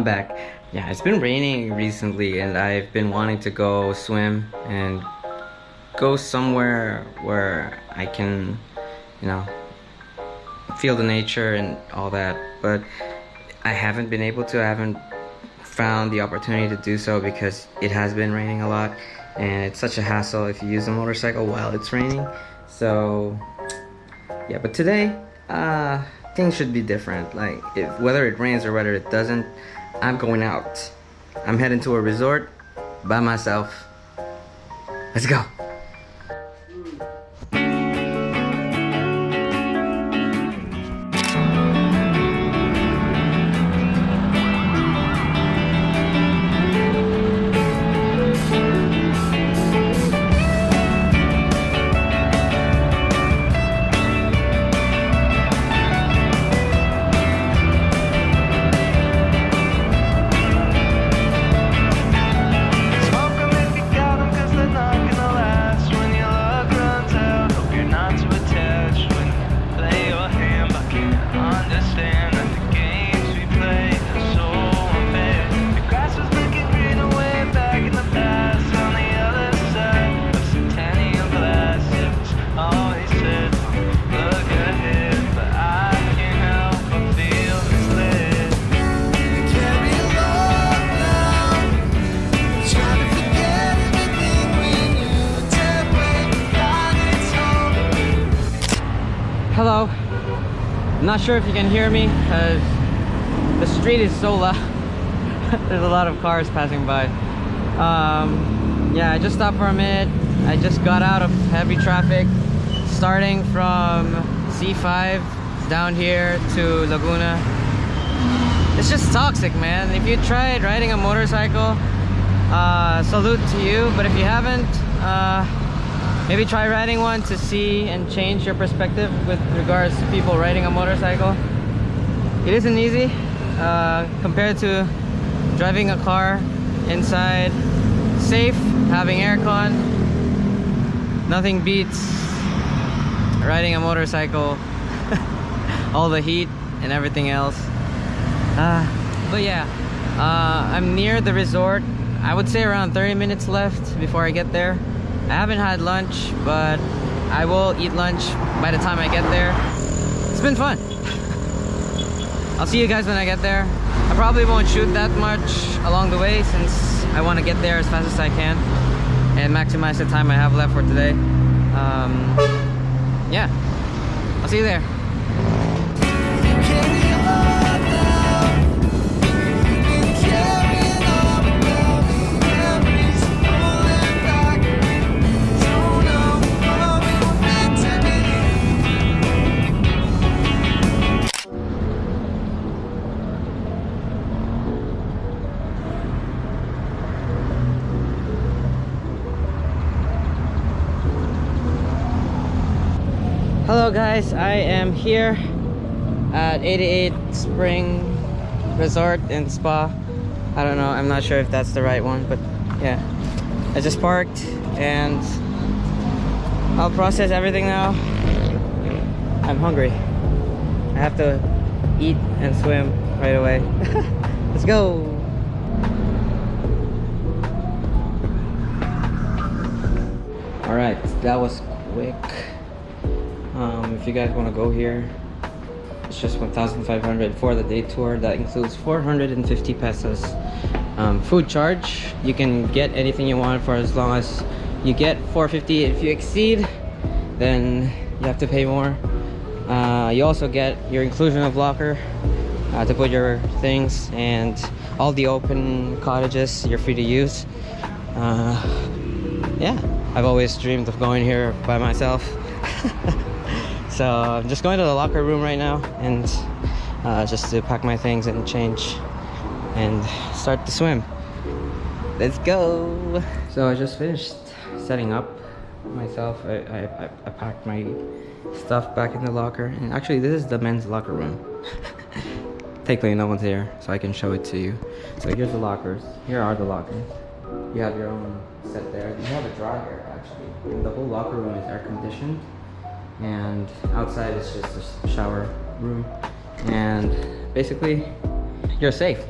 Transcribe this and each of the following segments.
I'm back. Yeah, it's been raining recently and I've been wanting to go swim and go somewhere where I can, you know, feel the nature and all that. But I haven't been able to. I haven't found the opportunity to do so because it has been raining a lot and it's such a hassle if you use a motorcycle while it's raining. So, yeah, but today, uh, things should be different. Like, if, whether it rains or whether it doesn't, I'm going out. I'm heading to a resort by myself. Let's go. Hello. I'm not sure if you can hear me because the street is so loud. There's a lot of cars passing by. Um, yeah, I just stopped for a minute. I just got out of heavy traffic starting from C5 down here to Laguna. It's just toxic, man. If you tried riding a motorcycle, uh, salute to you. But if you haven't, uh, maybe try riding one to see and change your perspective with regards to people riding a motorcycle. It isn't easy uh, compared to driving a car inside, safe, having aircon. Nothing beats riding a motorcycle, all the heat and everything else. Uh, but yeah, uh, I'm near the resort. I would say around 30 minutes left before I get there. I haven't had lunch, but I will eat lunch by the time I get there. It's been fun. I'll see you guys when I get there. I probably won't shoot that much along the way since I want to get there as fast as I can and maximize the time I have left for today. Um, yeah, I'll see you there. Guys, I am here at 88 Spring Resort and Spa. I don't know, I'm not sure if that's the right one, but yeah. I just parked and I'll process everything now. I'm hungry. I have to eat and swim right away. Let's go! Alright, that was quick. Um, if you guys want to go here, it's just 1,500 for the day tour. That includes 450 pesos um, food charge. You can get anything you want for as long as you get 450. If you exceed, then you have to pay more. Uh, you also get your inclusion of locker uh, to put your things and all the open cottages you're free to use. Uh, yeah, I've always dreamed of going here by myself. so I'm just going to the locker room right now and uh, just to pack my things and change and start to swim. Let's go. So I just finished setting up myself. I, I, I- I packed my stuff back in the locker and actually this is the men's locker room. Thankfully no one's here so I can show it to you. So here's the lockers. Here are the lockers. You have your own set there. You have a dryer actually. And the whole locker room is air conditioned. And outside is just a shower room. And basically you're safe.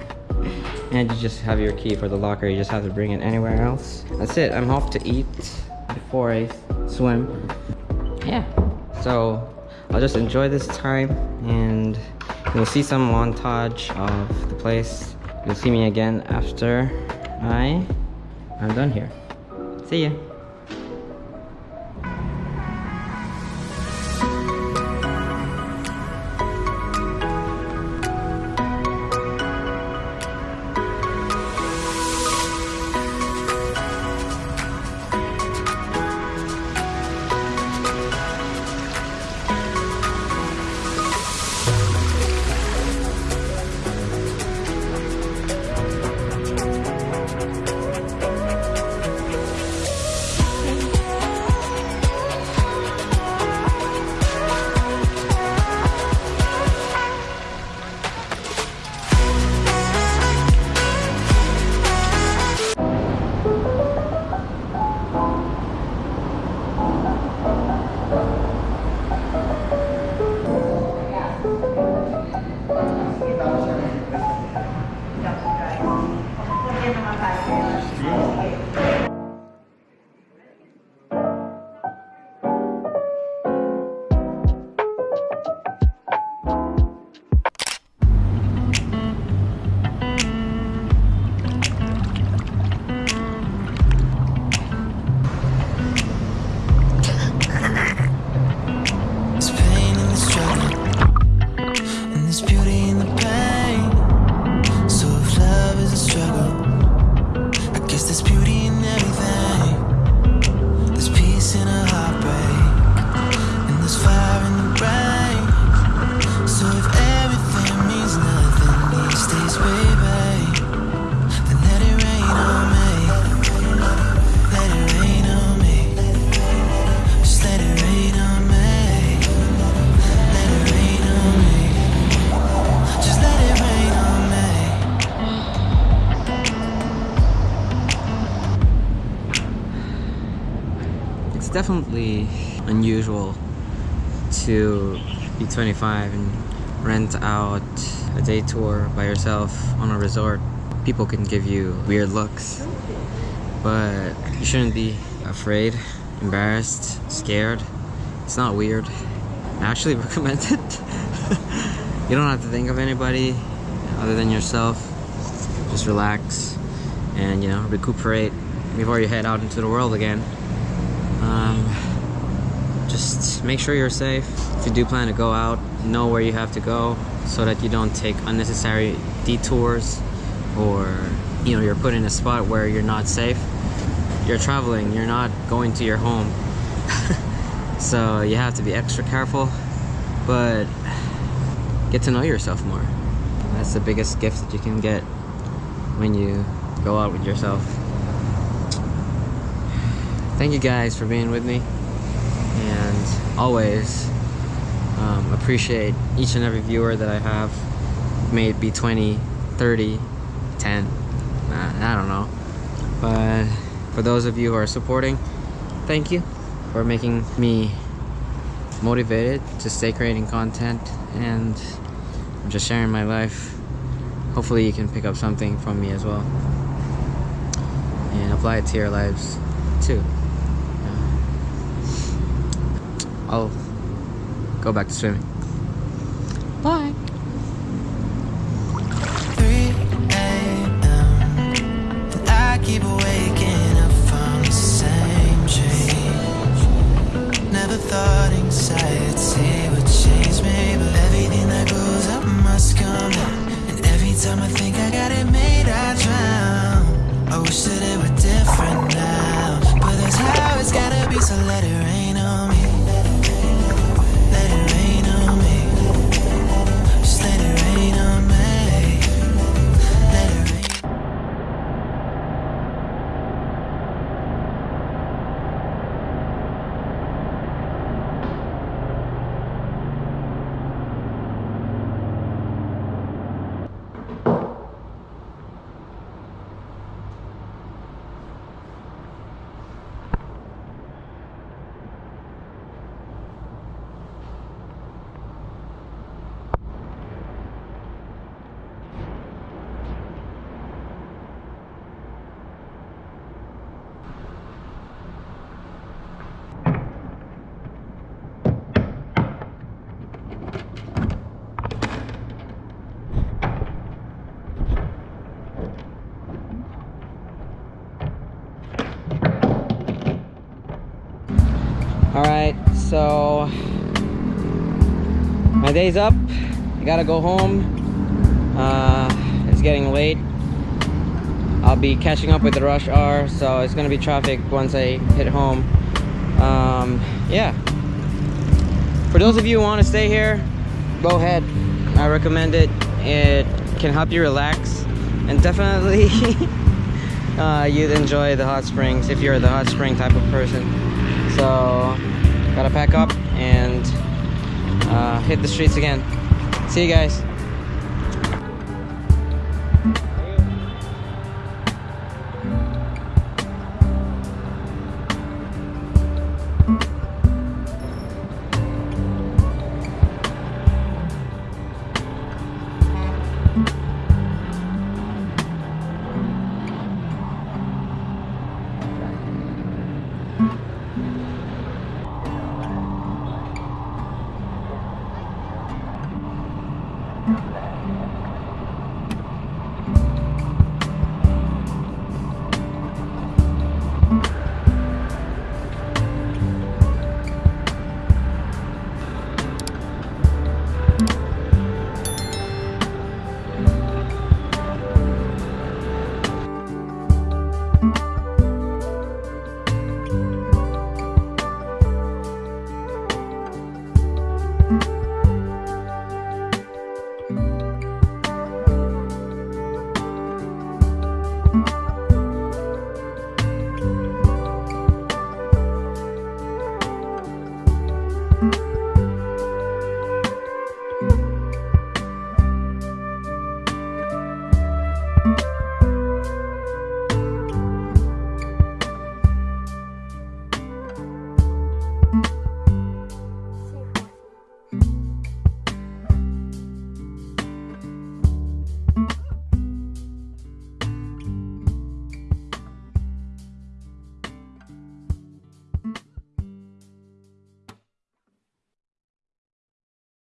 and you just have your key for the locker. You just have to bring it anywhere else. That's it. I'm off to eat before I swim. Yeah. So I'll just enjoy this time and you'll see some montage of the place. You'll see me again after I I'm done here. See ya. Definitely unusual to be 25 and rent out a day tour by yourself on a resort. People can give you weird looks, but you shouldn't be afraid, embarrassed, scared. It's not weird. I actually recommend it. you don't have to think of anybody other than yourself. Just relax and you know recuperate before you head out into the world again. Um, just make sure you're safe. If you do plan to go out, know where you have to go so that you don't take unnecessary detours or you know you're put in a spot where you're not safe. You're traveling, you're not going to your home. so you have to be extra careful, but get to know yourself more. That's the biggest gift that you can get when you go out with yourself. Thank you guys for being with me and always um, appreciate each and every viewer that I have. May it be 20, 30, 10, nah, I don't know. But for those of you who are supporting, thank you for making me motivated to stay creating content and I'm just sharing my life. Hopefully you can pick up something from me as well and apply it to your lives too. I'll go back to swimming. All right, so my day's up. I gotta go home. Uh, it's getting late. I'll be catching up with the rush hour, so it's gonna be traffic once I hit home. Um, yeah. For those of you who want to stay here, go ahead. I recommend it. It can help you relax, and definitely uh, you'd enjoy the hot springs if you're the hot spring type of person. So, gotta pack up and uh, hit the streets again. See you guys.